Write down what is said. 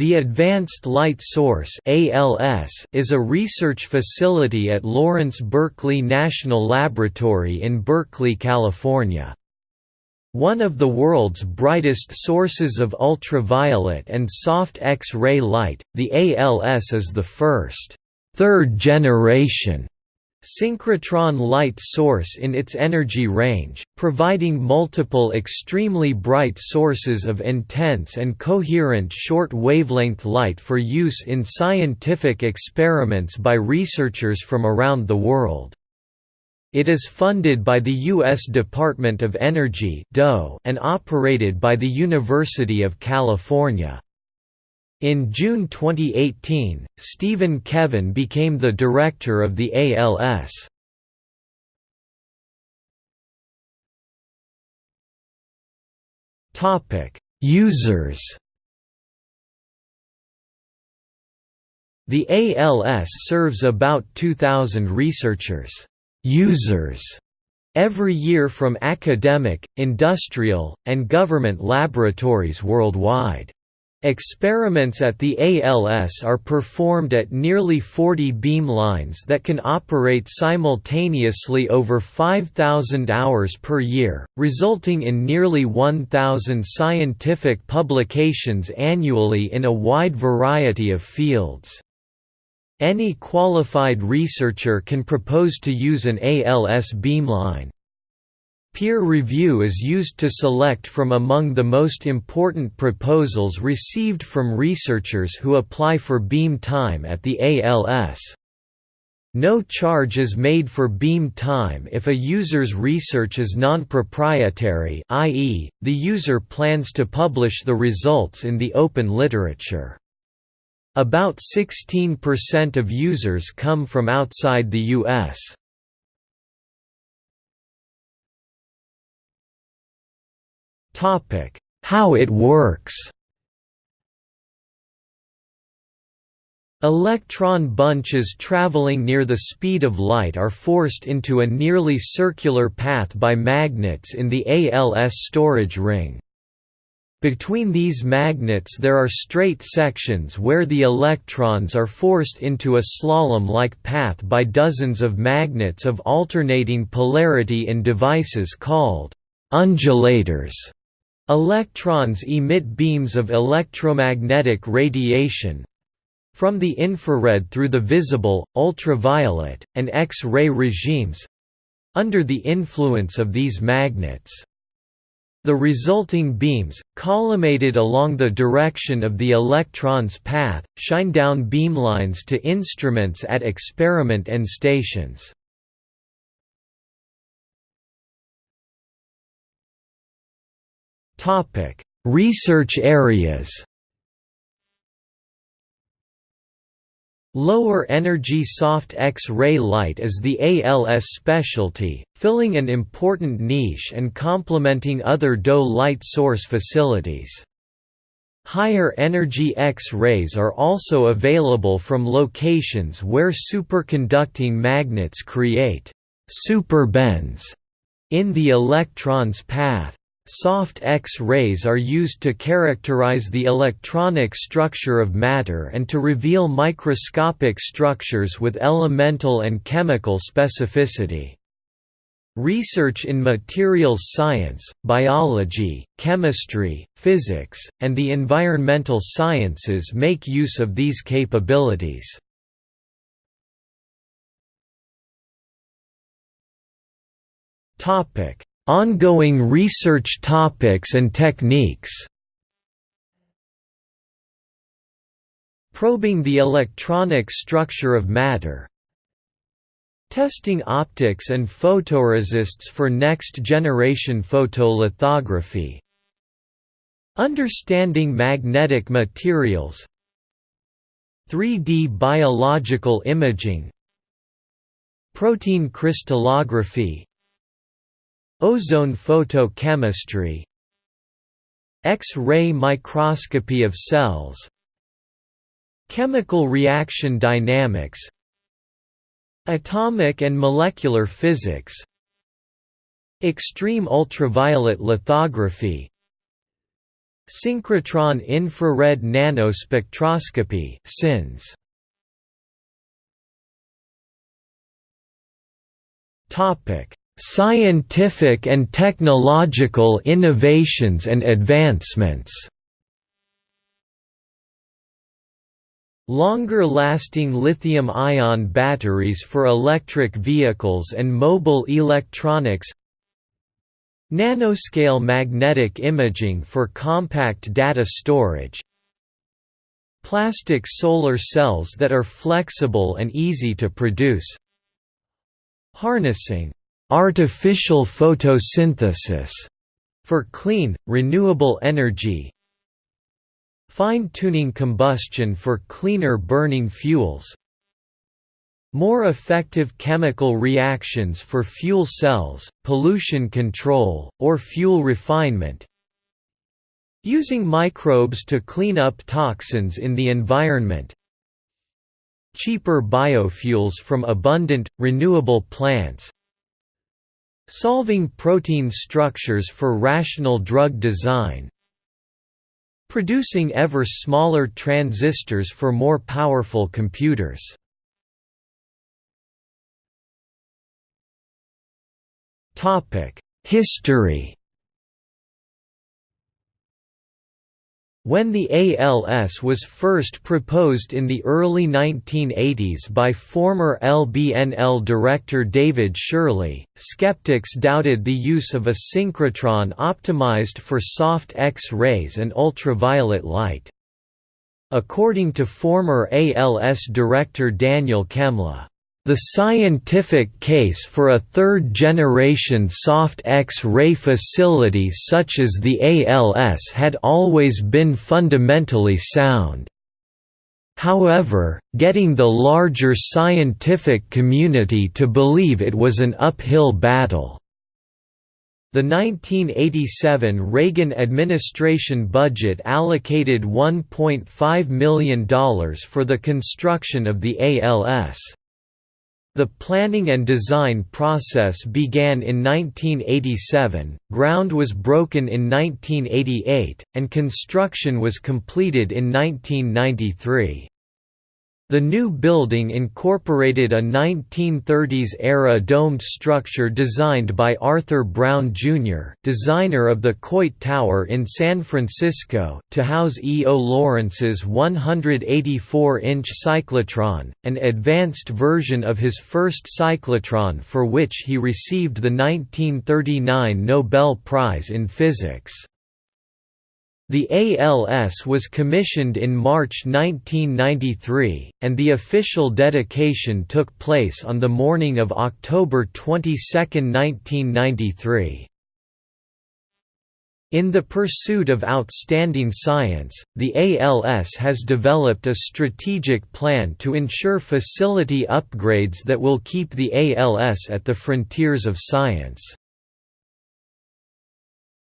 The Advanced Light Source is a research facility at Lawrence Berkeley National Laboratory in Berkeley, California. One of the world's brightest sources of ultraviolet and soft X-ray light, the ALS is the first third generation synchrotron light source in its energy range, providing multiple extremely bright sources of intense and coherent short-wavelength light for use in scientific experiments by researchers from around the world. It is funded by the U.S. Department of Energy and operated by the University of California. In June 2018, Stephen Kevan became the director of the ALS. Users. The ALS serves about 2000 researchers, users every year from academic, industrial, and government laboratories worldwide. Experiments at the ALS are performed at nearly 40 beamlines that can operate simultaneously over 5,000 hours per year, resulting in nearly 1,000 scientific publications annually in a wide variety of fields. Any qualified researcher can propose to use an ALS beamline. Peer review is used to select from among the most important proposals received from researchers who apply for beam time at the ALS. No charge is made for beam time if a user's research is non-proprietary i.e., the user plans to publish the results in the open literature. About 16% of users come from outside the U.S. How it works Electron bunches traveling near the speed of light are forced into a nearly circular path by magnets in the ALS storage ring. Between these magnets there are straight sections where the electrons are forced into a slalom-like path by dozens of magnets of alternating polarity in devices called undulators. Electrons emit beams of electromagnetic radiation from the infrared through the visible, ultraviolet, and X-ray regimes under the influence of these magnets. The resulting beams, collimated along the direction of the electron's path, shine down beamlines to instruments at experiment and stations. Topic: Research areas. Lower energy soft X-ray light is the ALS specialty, filling an important niche and complementing other DOE light source facilities. Higher energy X-rays are also available from locations where superconducting magnets create superbends in the electron's path. Soft X-rays are used to characterize the electronic structure of matter and to reveal microscopic structures with elemental and chemical specificity. Research in materials science, biology, chemistry, physics, and the environmental sciences make use of these capabilities. Topic: Ongoing research topics and techniques. Probing the electronic structure of matter. Testing optics and photoresists for next-generation photolithography. Understanding magnetic materials. 3D biological imaging. Protein crystallography Ozone photochemistry. X-ray microscopy of cells. Chemical reaction dynamics. Atomic and molecular physics. Extreme ultraviolet lithography. Synchrotron infrared nanospectroscopy SINS. Topic: Scientific and technological innovations and advancements. Longer-lasting lithium-ion batteries for electric vehicles and mobile electronics. Nanoscale magnetic imaging for compact data storage. Plastic solar cells that are flexible and easy to produce. Harnessing artificial photosynthesis for clean, renewable energy. Fine-tuning combustion for cleaner burning fuels. More effective chemical reactions for fuel cells, pollution control, or fuel refinement. Using microbes to clean up toxins in the environment. Cheaper biofuels from abundant, renewable plants Solving protein structures for rational drug design producing ever smaller transistors for more powerful computers. History When the ALS was first proposed in the early 1980s by former LBNL director David Shirley, skeptics doubted the use of a synchrotron optimized for soft X-rays and ultraviolet light. According to former ALS director Daniel Chemla, the scientific case for a third-generation soft X-ray facility such as the ALS had always been fundamentally sound. However, getting the larger scientific community to believe it was an uphill battle. The 1987 Reagan administration budget allocated $1.5 million for the construction of the ALS. The planning and design process began in 1987, ground was broken in 1988, and construction was completed in 1993. The new building incorporated a 1930s-era domed structure designed by Arthur Brown, Jr., designer of the Coit Tower in San Francisco, to house E. O. Lawrence's 184-inch cyclotron, an advanced version of his first cyclotron for which he received the 1939 Nobel Prize in Physics. The ALS was commissioned in March 1993, and the official dedication took place on the morning of October 22, 1993. In the pursuit of outstanding science, the ALS has developed a strategic plan to ensure facility upgrades that will keep the ALS at the frontiers of science.